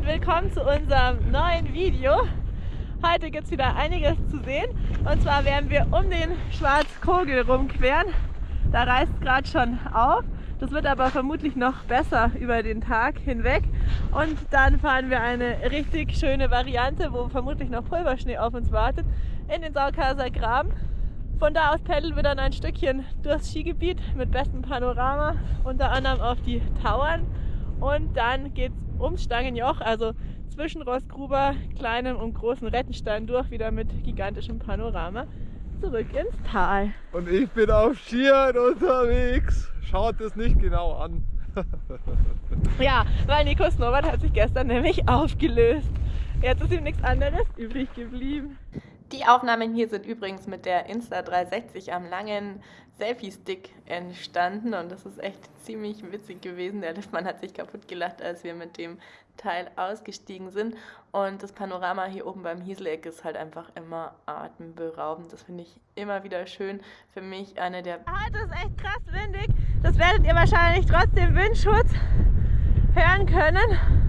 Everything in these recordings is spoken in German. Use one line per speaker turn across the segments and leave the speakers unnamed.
Und willkommen zu unserem neuen Video. Heute gibt es wieder einiges zu sehen. Und zwar werden wir um den Schwarzkogel rumqueren. Da reißt gerade schon auf. Das wird aber vermutlich noch besser über den Tag hinweg. Und dann fahren wir eine richtig schöne Variante, wo vermutlich noch Pulverschnee auf uns wartet, in den Saukaser Graben. Von da aus paddeln wir dann ein Stückchen durchs Skigebiet mit bestem Panorama, unter anderem auf die Tauern. Und dann geht es ums Stangenjoch, also zwischen Rossgruber, kleinem und großen Rettenstein durch, wieder mit gigantischem Panorama zurück ins Tal.
Und ich bin auf Skiern unterwegs. Schaut es nicht genau an.
ja, weil Nico Snowboard hat sich gestern nämlich aufgelöst. Jetzt ist ihm nichts anderes übrig geblieben.
Die Aufnahmen hier sind übrigens mit der Insta360 am langen Selfie-Stick entstanden und das ist echt ziemlich witzig gewesen. Der Liftmann hat sich kaputt gelacht, als wir mit dem Teil ausgestiegen sind und das Panorama hier oben beim Hieseleck ist halt einfach immer atemberaubend. Das finde ich immer wieder schön. Für mich eine der...
Heute ist echt krass windig. Das werdet ihr wahrscheinlich trotz dem Windschutz hören können.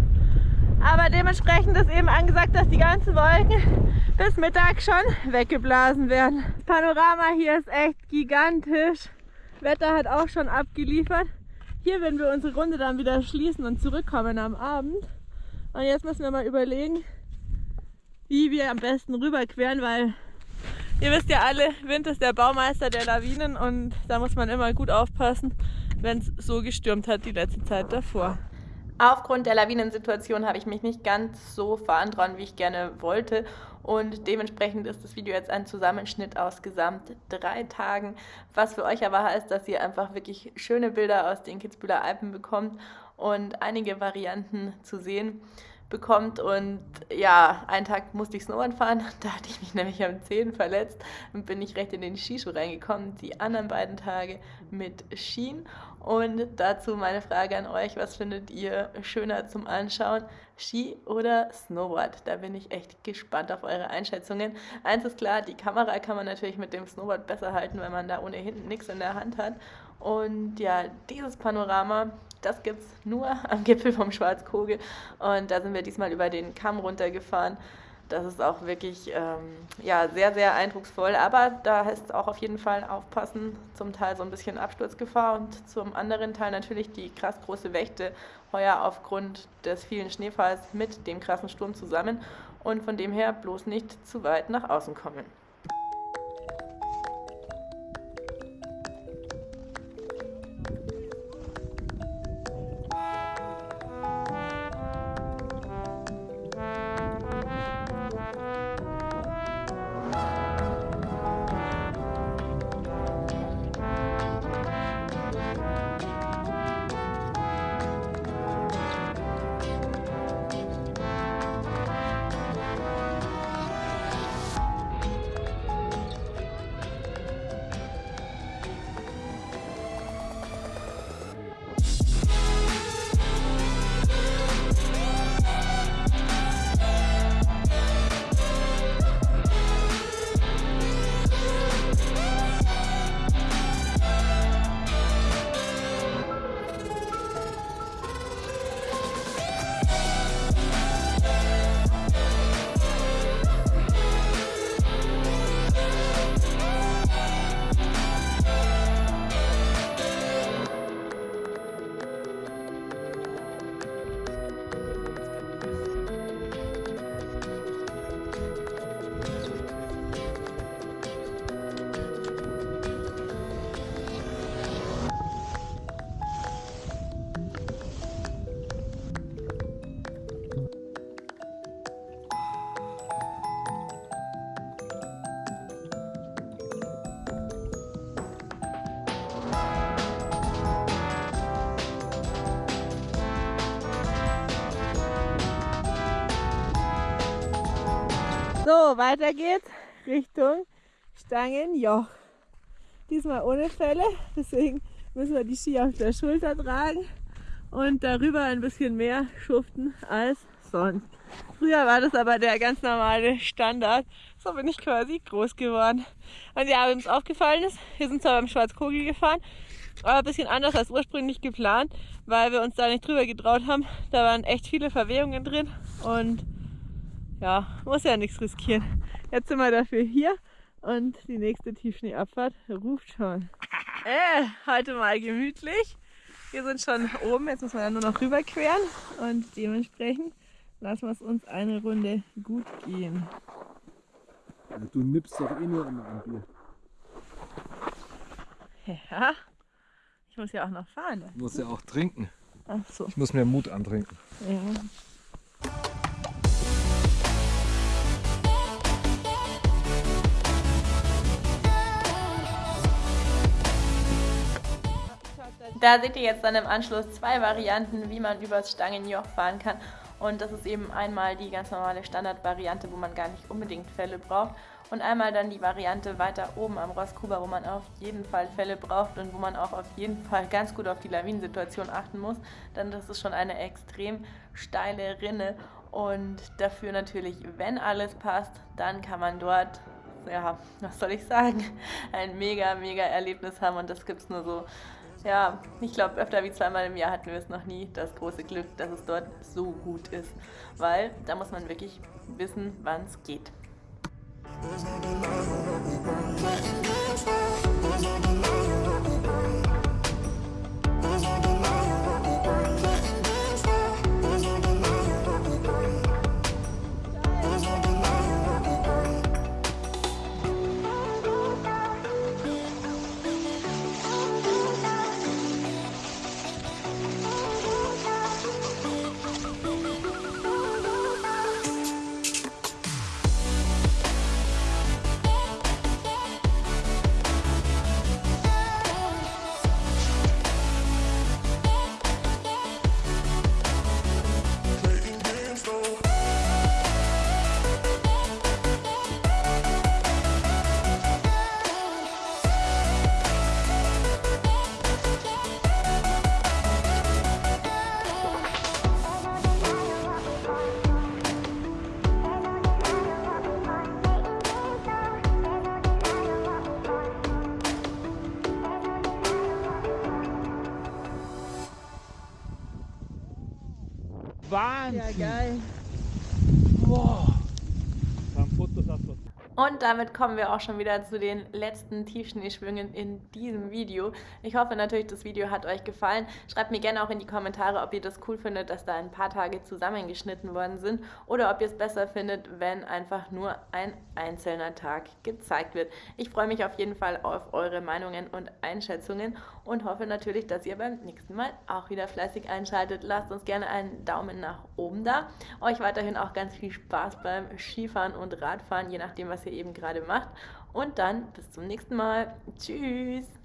Aber dementsprechend ist eben angesagt, dass die ganzen Wolken bis Mittag schon weggeblasen werden. Das Panorama hier ist echt gigantisch. Wetter hat auch schon abgeliefert. Hier werden wir unsere Runde dann wieder schließen und zurückkommen am Abend. Und jetzt müssen wir mal überlegen, wie wir am besten rüberqueren, weil ihr wisst ja alle, Wind ist der Baumeister der Lawinen und da muss man immer gut aufpassen, wenn es so gestürmt hat die letzte Zeit davor.
Aufgrund der Lawinensituation habe ich mich nicht ganz so verantrauen, wie ich gerne wollte. Und dementsprechend ist das Video jetzt ein Zusammenschnitt aus gesamt drei Tagen. Was für euch aber heißt, dass ihr einfach wirklich schöne Bilder aus den Kitzbühler Alpen bekommt und einige Varianten zu sehen bekommt. Und ja, einen Tag musste ich Snowboard fahren, da hatte ich mich nämlich am Zehen verletzt und bin ich recht in den Skischuh reingekommen. Die anderen beiden Tage mit Skien. Und dazu meine Frage an euch, was findet ihr schöner zum Anschauen? Ski oder Snowboard? Da bin ich echt gespannt auf eure Einschätzungen. Eins ist klar, die Kamera kann man natürlich mit dem Snowboard besser halten, weil man da ohnehin nichts in der Hand hat. Und ja, dieses Panorama das gibt es nur am Gipfel vom Schwarzkogel. Und da sind wir diesmal über den Kamm runtergefahren. Das ist auch wirklich ähm, ja, sehr, sehr eindrucksvoll. Aber da heißt es auch auf jeden Fall aufpassen. Zum Teil so ein bisschen Absturzgefahr und zum anderen Teil natürlich die krass große Wächte heuer aufgrund des vielen Schneefalls mit dem krassen Sturm zusammen. Und von dem her bloß nicht zu weit nach außen kommen.
So, weiter geht's Richtung Stangenjoch. Diesmal ohne Fälle, deswegen müssen wir die Ski auf der Schulter tragen und darüber ein bisschen mehr schuften als sonst. Früher war das aber der ganz normale Standard. So bin ich quasi groß geworden. Und ja, wenn uns aufgefallen ist, wir sind zwar beim Schwarzkogel gefahren, Aber ein bisschen anders als ursprünglich geplant, weil wir uns da nicht drüber getraut haben. Da waren echt viele Verwehungen drin und ja, muss ja nichts riskieren. Jetzt sind wir dafür hier und die nächste Tiefschneeabfahrt ruft schon. Äh, heute mal gemütlich. Wir sind schon oben, jetzt müssen wir dann nur noch rüberqueren und dementsprechend lassen wir es uns eine Runde gut gehen.
Ja, du nippst doch eh nur immer ein Bier.
Ja, ich muss ja auch noch fahren. Ne?
Du musst ja auch trinken.
Ach so,
Ich muss mir Mut antrinken.
ja.
Da seht ihr jetzt dann im Anschluss zwei Varianten, wie man übers Stangenjoch fahren kann. Und das ist eben einmal die ganz normale Standardvariante, wo man gar nicht unbedingt Fälle braucht. Und einmal dann die Variante weiter oben am Rosskuber, wo man auf jeden Fall Fälle braucht und wo man auch auf jeden Fall ganz gut auf die Lawinensituation achten muss. Denn das ist schon eine extrem steile Rinne. Und dafür natürlich, wenn alles passt, dann kann man dort ja, was soll ich sagen, ein mega, mega Erlebnis haben und das gibt es nur so, ja, ich glaube, öfter wie zweimal im Jahr hatten wir es noch nie, das große Glück, dass es dort so gut ist, weil da muss man wirklich wissen, wann es geht.
warm. Yeah, guy. Whoa.
Und damit kommen wir auch schon wieder zu den letzten Tiefschneeschwüngen in diesem Video. Ich hoffe natürlich, das Video hat euch gefallen. Schreibt mir gerne auch in die Kommentare, ob ihr das cool findet, dass da ein paar Tage zusammengeschnitten worden sind oder ob ihr es besser findet, wenn einfach nur ein einzelner Tag gezeigt wird. Ich freue mich auf jeden Fall auf eure Meinungen und Einschätzungen und hoffe natürlich, dass ihr beim nächsten Mal auch wieder fleißig einschaltet. Lasst uns gerne einen Daumen nach oben da. Euch weiterhin auch ganz viel Spaß beim Skifahren und Radfahren, je nachdem, was ihr eben gerade macht. Und dann bis zum nächsten Mal. Tschüss.